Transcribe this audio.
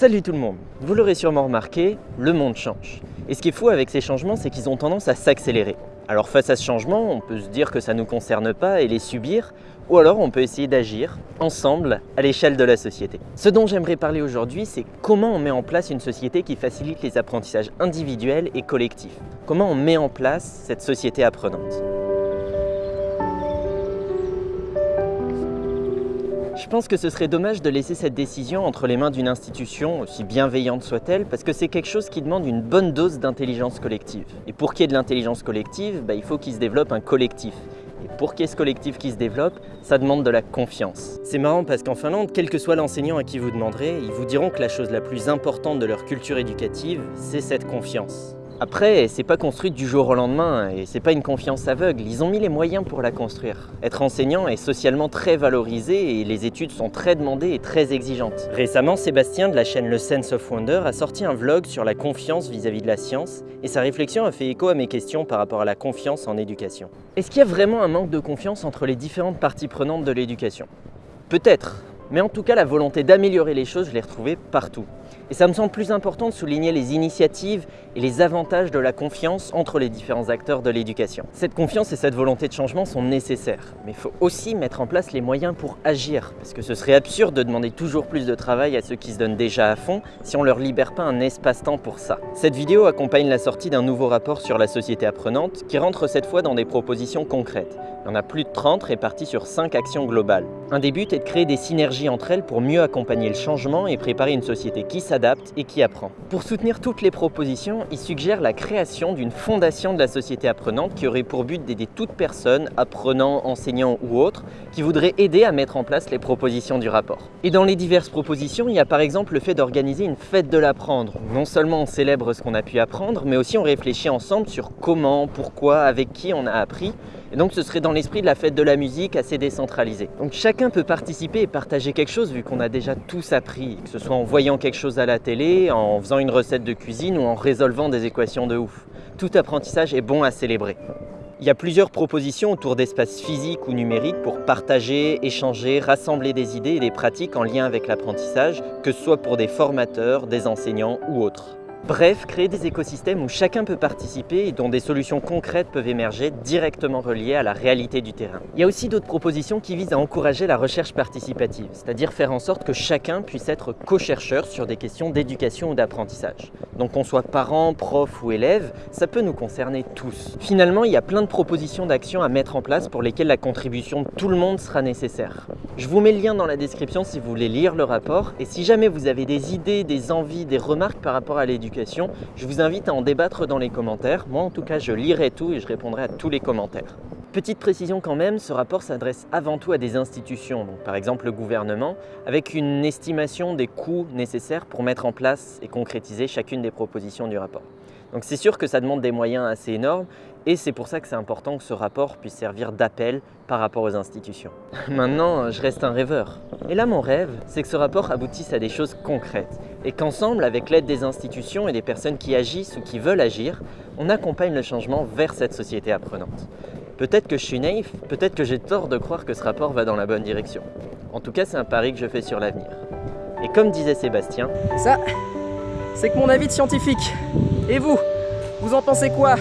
Salut tout le monde Vous l'aurez sûrement remarqué, le monde change. Et ce qui est fou avec ces changements, c'est qu'ils ont tendance à s'accélérer. Alors face à ce changement, on peut se dire que ça ne nous concerne pas et les subir, ou alors on peut essayer d'agir ensemble à l'échelle de la société. Ce dont j'aimerais parler aujourd'hui, c'est comment on met en place une société qui facilite les apprentissages individuels et collectifs. Comment on met en place cette société apprenante. Je pense que ce serait dommage de laisser cette décision entre les mains d'une institution, aussi bienveillante soit-elle, parce que c'est quelque chose qui demande une bonne dose d'intelligence collective. Et pour qu'il y ait de l'intelligence collective, bah, il faut qu'il se développe un collectif. Et pour qu'il y ait ce collectif qui se développe, ça demande de la confiance. C'est marrant parce qu'en Finlande, quel que soit l'enseignant à qui vous demanderez, ils vous diront que la chose la plus importante de leur culture éducative, c'est cette confiance. Après, c'est pas construit du jour au lendemain et c'est pas une confiance aveugle, ils ont mis les moyens pour la construire. Être enseignant est socialement très valorisé et les études sont très demandées et très exigeantes. Récemment, Sébastien de la chaîne Le Sense of Wonder a sorti un vlog sur la confiance vis-à-vis -vis de la science et sa réflexion a fait écho à mes questions par rapport à la confiance en éducation. Est-ce qu'il y a vraiment un manque de confiance entre les différentes parties prenantes de l'éducation? Peut-être, mais en tout cas la volonté d'améliorer les choses, je l'ai retrouvée partout. Et ça me semble plus important de souligner les initiatives et les avantages de la confiance entre les différents acteurs de l'éducation. Cette confiance et cette volonté de changement sont nécessaires, mais il faut aussi mettre en place les moyens pour agir, parce que ce serait absurde de demander toujours plus de travail à ceux qui se donnent déjà à fond si on leur libère pas un espace-temps pour ça. Cette vidéo accompagne la sortie d'un nouveau rapport sur la société apprenante qui rentre cette fois dans des propositions concrètes. Il y en a plus de 30 réparties sur 5 actions globales. Un des buts est de créer des synergies entre elles pour mieux accompagner le changement et préparer une société qui s'adapte et qui apprend. Pour soutenir toutes les propositions, il suggère la création d'une fondation de la société apprenante qui aurait pour but d'aider toute personne, apprenant, enseignant ou autre, qui voudrait aider à mettre en place les propositions du rapport. Et dans les diverses propositions, il y a par exemple le fait d'organiser une fête de l'apprendre. Non seulement on célèbre ce qu'on a pu apprendre, mais aussi on réfléchit ensemble sur comment, pourquoi, avec qui on a appris, et donc ce serait dans l'esprit de la fête de la musique assez décentralisée. Donc chacun peut participer et partager quelque chose vu qu'on a déjà tous appris, que ce soit en voyant quelque chose à la télé, en faisant une recette de cuisine ou en résolvant des équations de ouf. Tout apprentissage est bon à célébrer. Il y a plusieurs propositions autour d'espaces physiques ou numériques pour partager, échanger, rassembler des idées et des pratiques en lien avec l'apprentissage, que ce soit pour des formateurs, des enseignants ou autres. Bref, créer des écosystèmes où chacun peut participer et dont des solutions concrètes peuvent émerger directement reliées à la réalité du terrain. Il y a aussi d'autres propositions qui visent à encourager la recherche participative, c'est-à-dire faire en sorte que chacun puisse être co-chercheur sur des questions d'éducation ou d'apprentissage. Donc qu'on soit parent, prof ou élève, ça peut nous concerner tous. Finalement, il y a plein de propositions d'actions à mettre en place pour lesquelles la contribution de tout le monde sera nécessaire. Je vous mets le lien dans la description si vous voulez lire le rapport et si jamais vous avez des idées, des envies, des remarques par rapport à je vous invite à en débattre dans les commentaires. Moi, en tout cas, je lirai tout et je répondrai à tous les commentaires. Petite précision quand même, ce rapport s'adresse avant tout à des institutions, par exemple le gouvernement, avec une estimation des coûts nécessaires pour mettre en place et concrétiser chacune des propositions du rapport. Donc c'est sûr que ça demande des moyens assez énormes et c'est pour ça que c'est important que ce rapport puisse servir d'appel par rapport aux institutions. Maintenant, je reste un rêveur. Et là, mon rêve, c'est que ce rapport aboutisse à des choses concrètes et qu'ensemble, avec l'aide des institutions et des personnes qui agissent ou qui veulent agir, on accompagne le changement vers cette société apprenante. Peut-être que je suis naïf, peut-être que j'ai tort de croire que ce rapport va dans la bonne direction. En tout cas, c'est un pari que je fais sur l'avenir. Et comme disait Sébastien... Ça, c'est que mon avis de scientifique. Et vous Vous en pensez quoi